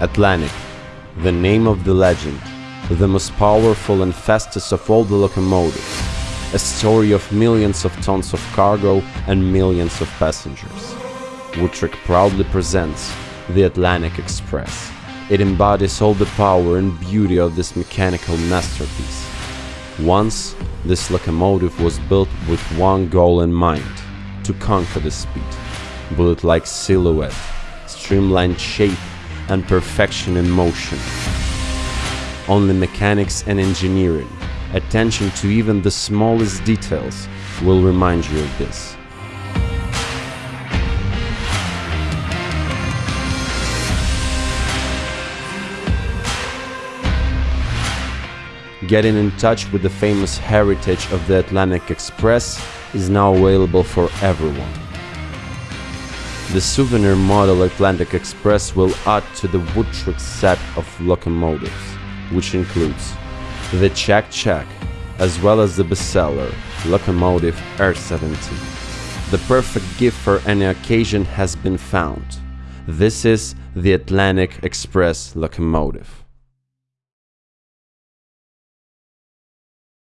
Atlantic, the name of the legend, the most powerful and fastest of all the locomotives, a story of millions of tons of cargo and millions of passengers. Wood Trick proudly presents the Atlantic Express. It embodies all the power and beauty of this mechanical masterpiece. Once, this locomotive was built with one goal in mind, to conquer the speed. Bullet-like silhouette, streamlined shape and perfection in motion. Only mechanics and engineering, attention to even the smallest details will remind you of this. Getting in touch with the famous heritage of the Atlantic Express is now available for everyone. The souvenir model Atlantic Express will add to the Wood Trick set of locomotives, which includes the Check Check, as well as the bestseller Locomotive R17. The perfect gift for any occasion has been found. This is the Atlantic Express locomotive.